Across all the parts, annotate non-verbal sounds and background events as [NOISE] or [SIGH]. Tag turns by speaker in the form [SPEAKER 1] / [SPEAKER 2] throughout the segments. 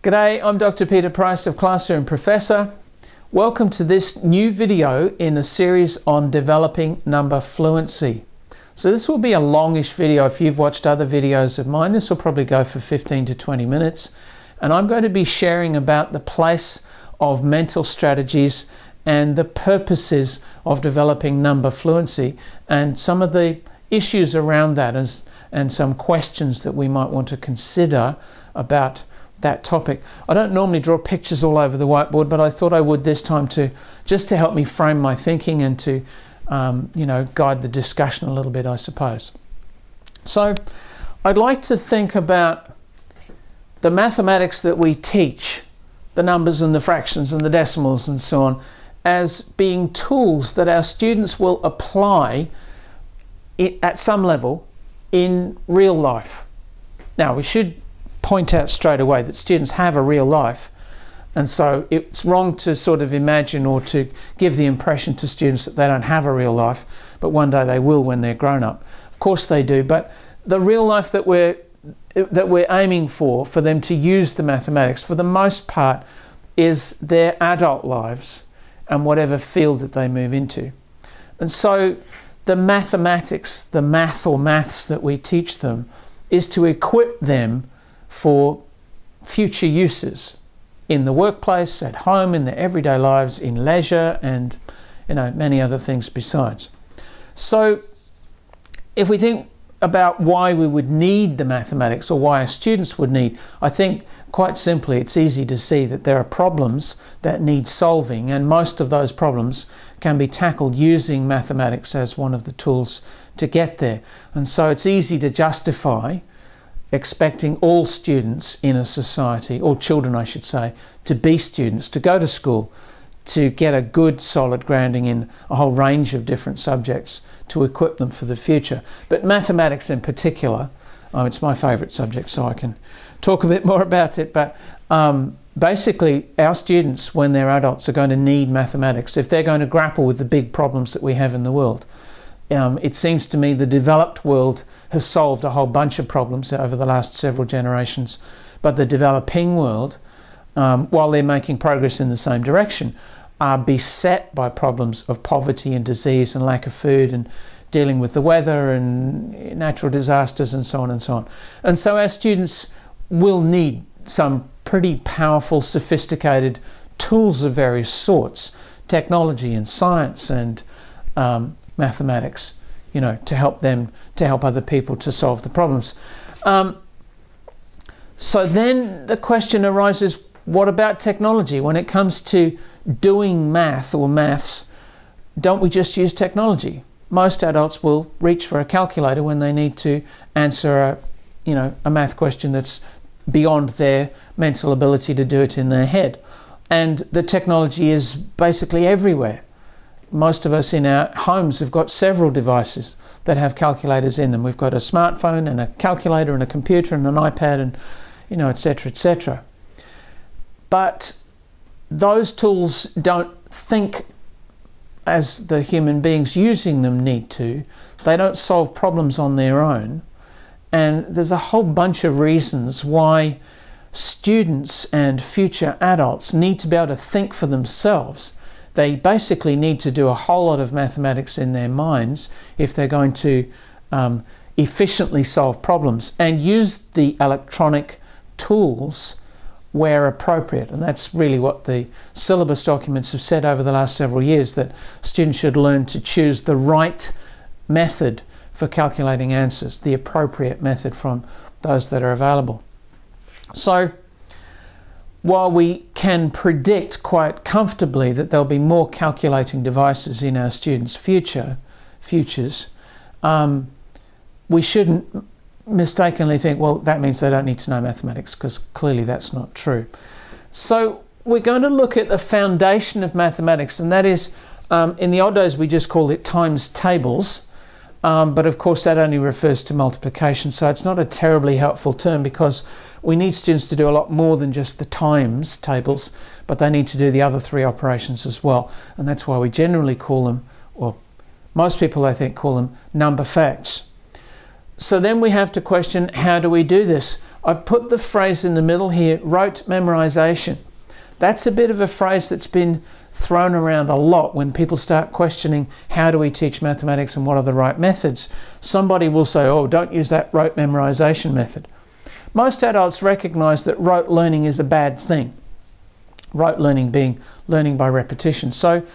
[SPEAKER 1] G'day, I'm Dr. Peter Price of Classroom Professor. Welcome to this new video in a series on developing number fluency. So this will be a longish video. If you've watched other videos of mine, this will probably go for 15 to 20 minutes. And I'm going to be sharing about the place of mental strategies and the purposes of developing number fluency and some of the issues around that as, and some questions that we might want to consider about that topic. I don't normally draw pictures all over the whiteboard, but I thought I would this time to just to help me frame my thinking and to um, you know guide the discussion a little bit, I suppose. So I'd like to think about the mathematics that we teach, the numbers and the fractions and the decimals and so on, as being tools that our students will apply at some level in real life. Now we should point out straight away that students have a real life and so it's wrong to sort of imagine or to give the impression to students that they don't have a real life, but one day they will when they're grown up. Of course they do, but the real life that we're that we're aiming for, for them to use the mathematics, for the most part, is their adult lives and whatever field that they move into. And so the mathematics, the math or maths that we teach them, is to equip them for future uses in the workplace, at home, in their everyday lives, in leisure, and you know many other things besides. So, if we think about why we would need the mathematics or why our students would need, I think quite simply it's easy to see that there are problems that need solving, and most of those problems can be tackled using mathematics as one of the tools to get there. And so it's easy to justify expecting all students in a society, or children I should say, to be students, to go to school, to get a good solid grounding in a whole range of different subjects to equip them for the future. But mathematics in particular, um, it's my favourite subject so I can talk a bit more about it, but um, basically our students when they're adults are going to need mathematics if they're going to grapple with the big problems that we have in the world um, it seems to me the developed world has solved a whole bunch of problems over the last several generations, but the developing world, um, while they're making progress in the same direction, are beset by problems of poverty and disease and lack of food and dealing with the weather and natural disasters and so on and so on. And so our students will need some pretty powerful, sophisticated tools of various sorts, technology and science and um, mathematics, you know, to help them, to help other people to solve the problems. Um, so then the question arises, what about technology? When it comes to doing math or maths, don't we just use technology? Most adults will reach for a calculator when they need to answer a, you know, a math question that's beyond their mental ability to do it in their head. And the technology is basically everywhere most of us in our homes have got several devices that have calculators in them. We've got a smartphone and a calculator and a computer and an iPad and you know etc etc. But those tools don't think as the human beings using them need to. They don't solve problems on their own. And there's a whole bunch of reasons why students and future adults need to be able to think for themselves they basically need to do a whole lot of mathematics in their minds if they're going to um, efficiently solve problems and use the electronic tools where appropriate. And that's really what the syllabus documents have said over the last several years, that students should learn to choose the right method for calculating answers, the appropriate method from those that are available. So while we can predict quite comfortably that there'll be more calculating devices in our students' future, futures, um, we shouldn't mistakenly think, well, that means they don't need to know mathematics, because clearly that's not true. So we're going to look at the foundation of mathematics, and that is, um, in the old days we just called it times tables, um, but of course that only refers to multiplication, so it's not a terribly helpful term because we need students to do a lot more than just the times tables, but they need to do the other three operations as well. And that's why we generally call them, or most people I think call them number facts. So then we have to question, how do we do this? I've put the phrase in the middle here, rote memorization. That's a bit of a phrase that's been thrown around a lot when people start questioning how do we teach mathematics and what are the right methods. Somebody will say, oh, don't use that rote memorization method. Most adults recognize that rote learning is a bad thing. Rote learning being learning by repetition. So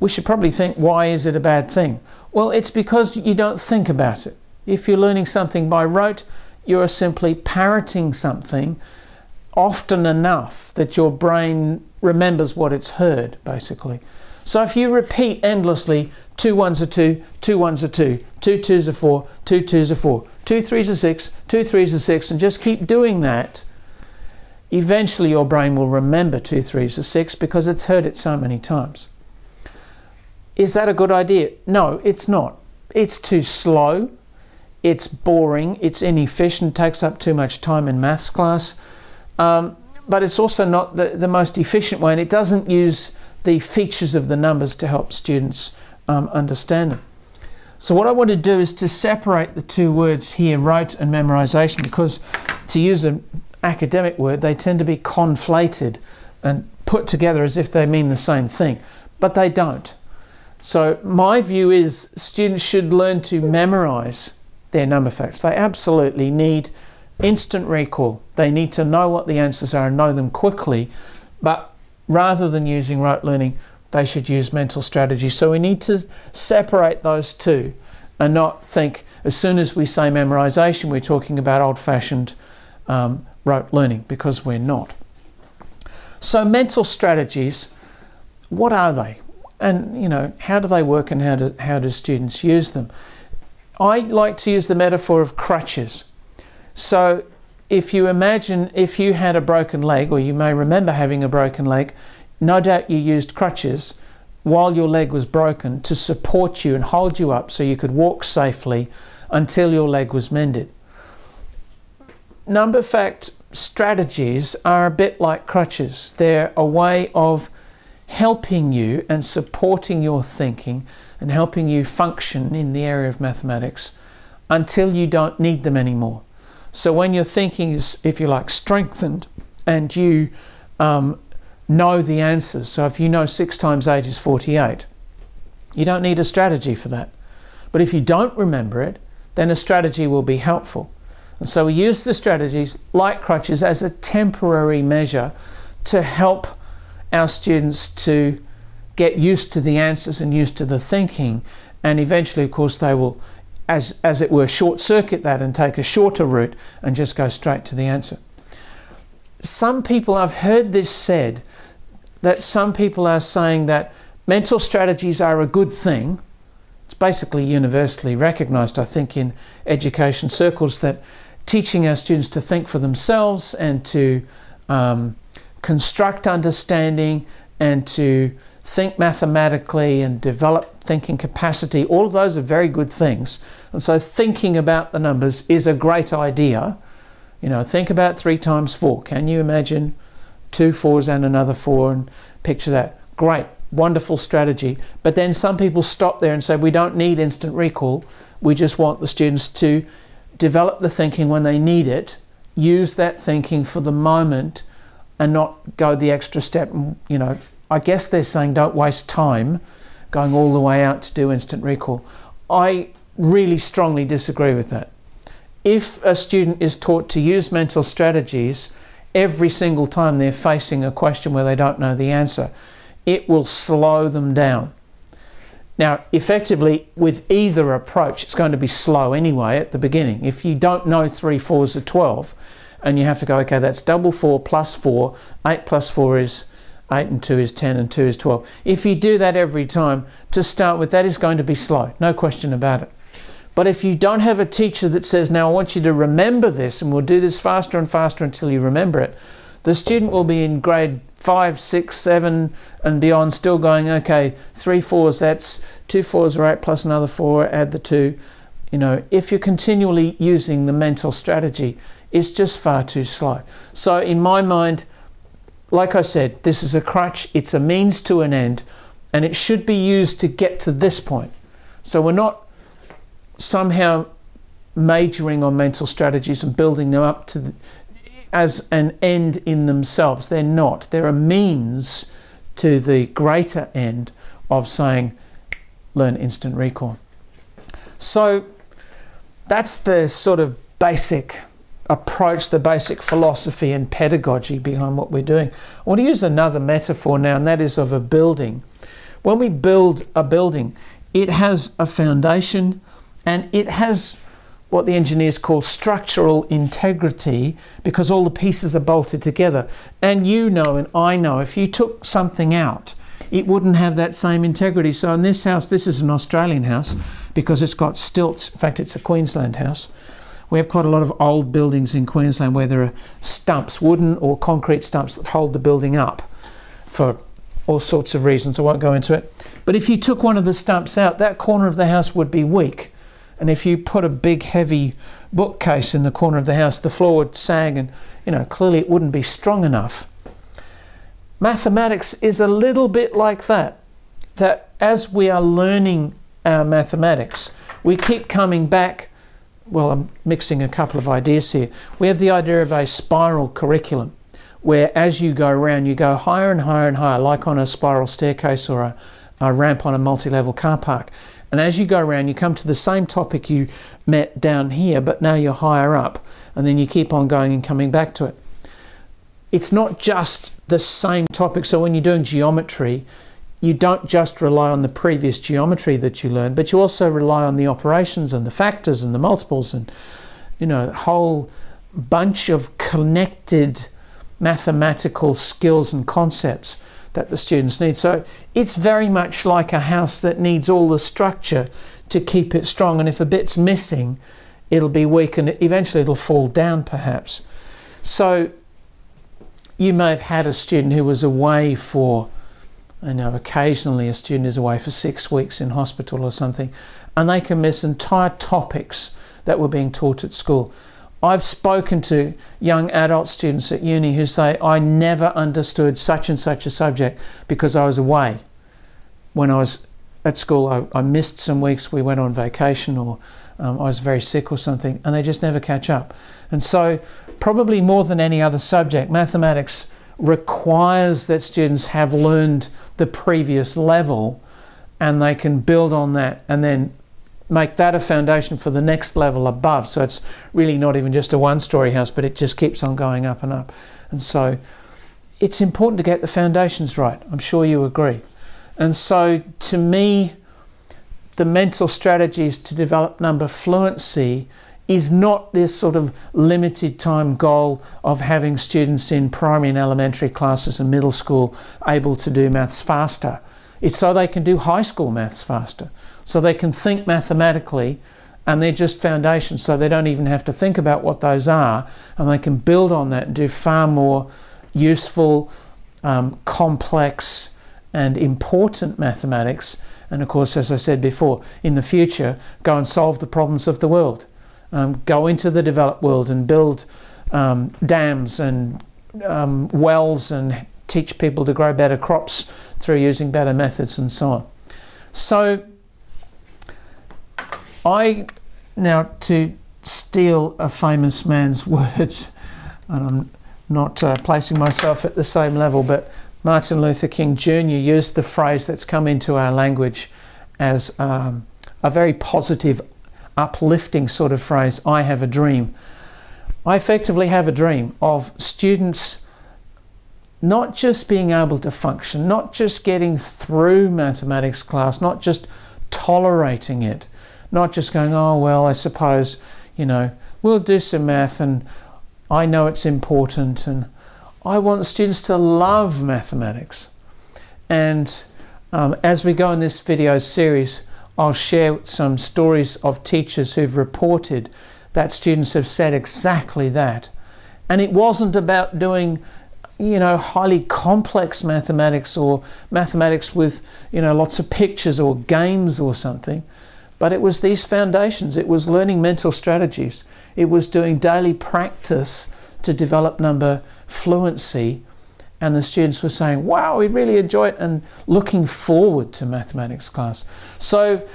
[SPEAKER 1] we should probably think, why is it a bad thing? Well, it's because you don't think about it. If you're learning something by rote, you are simply parroting something often enough that your brain remembers what it's heard, basically. So if you repeat endlessly, two ones are two, two ones are two, two twos are four, two twos are four, two threes are six, two threes are six, and just keep doing that, eventually your brain will remember two threes are six because it's heard it so many times. Is that a good idea? No, it's not. It's too slow, it's boring, it's inefficient, takes up too much time in maths class. Um, but it's also not the, the most efficient way and it doesn't use the features of the numbers to help students um, understand them. So what I want to do is to separate the two words here, rote and memorization, because to use an academic word, they tend to be conflated and put together as if they mean the same thing, but they don't. So my view is students should learn to memorize their number facts. They absolutely need instant recall. They need to know what the answers are and know them quickly, but rather than using rote learning, they should use mental strategy. So we need to separate those two and not think as soon as we say memorization, we're talking about old-fashioned um, rote learning because we're not. So mental strategies, what are they? And you know, how do they work and how do, how do students use them? I like to use the metaphor of crutches. So if you imagine if you had a broken leg, or you may remember having a broken leg, no doubt you used crutches while your leg was broken to support you and hold you up so you could walk safely until your leg was mended. Number fact strategies are a bit like crutches. They're a way of helping you and supporting your thinking and helping you function in the area of mathematics until you don't need them anymore. So when your thinking is, if you like, strengthened and you um, know the answers, so if you know 6 times 8 is 48, you don't need a strategy for that. But if you don't remember it, then a strategy will be helpful. And so we use the strategies like crutches as a temporary measure to help our students to get used to the answers and used to the thinking and eventually of course they will as, as it were, short circuit that and take a shorter route and just go straight to the answer. Some people, I've heard this said, that some people are saying that mental strategies are a good thing. It's basically universally recognized, I think, in education circles that teaching our students to think for themselves and to um, construct understanding and to think mathematically and develop thinking capacity, all of those are very good things. And so thinking about the numbers is a great idea. You know, think about three times four. Can you imagine two fours and another four and picture that? Great, wonderful strategy. But then some people stop there and say, we don't need instant recall. We just want the students to develop the thinking when they need it, use that thinking for the moment and not go the extra step, you know, I guess they're saying don't waste time going all the way out to do instant recall. I really strongly disagree with that. If a student is taught to use mental strategies every single time they're facing a question where they don't know the answer, it will slow them down. Now, effectively, with either approach, it's going to be slow anyway at the beginning. If you don't know 3 fours are 12, and you have to go, okay, that's double 4 plus 4, 8 plus 4 is 8 and 2 is 10 and 2 is 12. If you do that every time, to start with, that is going to be slow, no question about it. But if you don't have a teacher that says, now I want you to remember this and we'll do this faster and faster until you remember it, the student will be in grade 5, 6, 7 and beyond still going, okay, 3 fours, that's 2 fours are 8 plus another 4, add the 2. You know, if you're continually using the mental strategy, it's just far too slow. So in my mind, like I said, this is a crutch, it's a means to an end, and it should be used to get to this point. So we're not somehow majoring on mental strategies and building them up to the, as an end in themselves. They're not. They're a means to the greater end of saying, learn instant recall. So that's the sort of basic approach, the basic philosophy and pedagogy behind what we're doing. I want to use another metaphor now, and that is of a building. When we build a building, it has a foundation and it has what the engineers call structural integrity because all the pieces are bolted together. And you know, and I know, if you took something out, it wouldn't have that same integrity. So in this house, this is an Australian house because it's got stilts. In fact, it's a Queensland house. We have quite a lot of old buildings in Queensland where there are stumps, wooden or concrete stumps that hold the building up for all sorts of reasons. I won't go into it. But if you took one of the stumps out, that corner of the house would be weak. And if you put a big heavy bookcase in the corner of the house, the floor would sag and, you know, clearly it wouldn't be strong enough. Mathematics is a little bit like that. That as we are learning our mathematics, we keep coming back well, I'm mixing a couple of ideas here. We have the idea of a spiral curriculum where as you go around, you go higher and higher and higher, like on a spiral staircase or a, a ramp on a multi-level car park. And as you go around, you come to the same topic you met down here, but now you're higher up. And then you keep on going and coming back to it. It's not just the same topic. So when you're doing geometry, you don't just rely on the previous geometry that you learned, but you also rely on the operations and the factors and the multiples and, you know, a whole bunch of connected mathematical skills and concepts that the students need. So it's very much like a house that needs all the structure to keep it strong. And if a bit's missing, it'll be weak and eventually it'll fall down perhaps. So you may have had a student who was away for I know occasionally a student is away for six weeks in hospital or something, and they can miss entire topics that were being taught at school. I've spoken to young adult students at uni who say, I never understood such and such a subject because I was away. When I was at school, I, I missed some weeks, we went on vacation, or um, I was very sick or something, and they just never catch up. And so, probably more than any other subject, mathematics requires that students have learned the previous level and they can build on that and then make that a foundation for the next level above. So it's really not even just a one story house, but it just keeps on going up and up. And so it's important to get the foundations right. I'm sure you agree. And so to me, the mental strategies to develop number fluency is not this sort of limited time goal of having students in primary and elementary classes and middle school able to do maths faster. It's so they can do high school maths faster, so they can think mathematically and they're just foundations, so they don't even have to think about what those are, and they can build on that and do far more useful, um, complex, and important mathematics. And of course, as I said before, in the future, go and solve the problems of the world um, go into the developed world and build um, dams and um, wells and teach people to grow better crops through using better methods and so on. So I, now to steal a famous man's [LAUGHS] words, and I'm not uh, placing myself at the same level, but Martin Luther King Jr. used the phrase that's come into our language as um, a very positive uplifting sort of phrase, I have a dream. I effectively have a dream of students not just being able to function, not just getting through mathematics class, not just tolerating it, not just going, oh, well, I suppose, you know, we'll do some math and I know it's important. And I want students to love mathematics. And um, as we go in this video series, I'll share some stories of teachers who've reported that students have said exactly that. And it wasn't about doing, you know, highly complex mathematics or mathematics with, you know, lots of pictures or games or something. But it was these foundations. It was learning mental strategies. It was doing daily practice to develop number fluency and the students were saying, wow, we really enjoy it and looking forward to mathematics class. So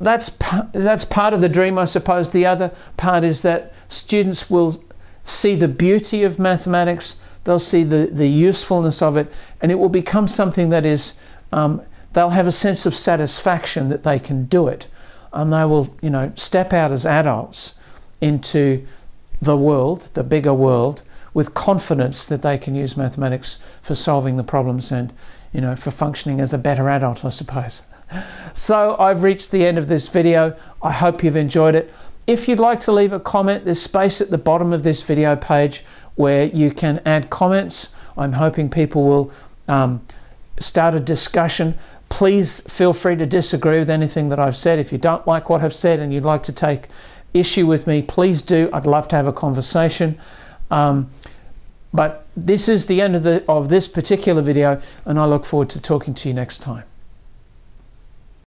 [SPEAKER 1] that's, that's part of the dream, I suppose. The other part is that students will see the beauty of mathematics, they'll see the, the usefulness of it, and it will become something that is, um, they'll have a sense of satisfaction that they can do it. And they will, you know, step out as adults into the world, the bigger world, with confidence that they can use mathematics for solving the problems and, you know, for functioning as a better adult, I suppose. [LAUGHS] So I've reached the end of this video. I hope you've enjoyed it. If you'd like to leave a comment, there's space at the bottom of this video page where you can add comments. I'm hoping people will um, start a discussion. Please feel free to disagree with anything that I've said. If you don't like what I've said and you'd like to take issue with me, please do. I'd love to have a conversation. Um, but this is the end of, the, of this particular video and I look forward to talking to you next time.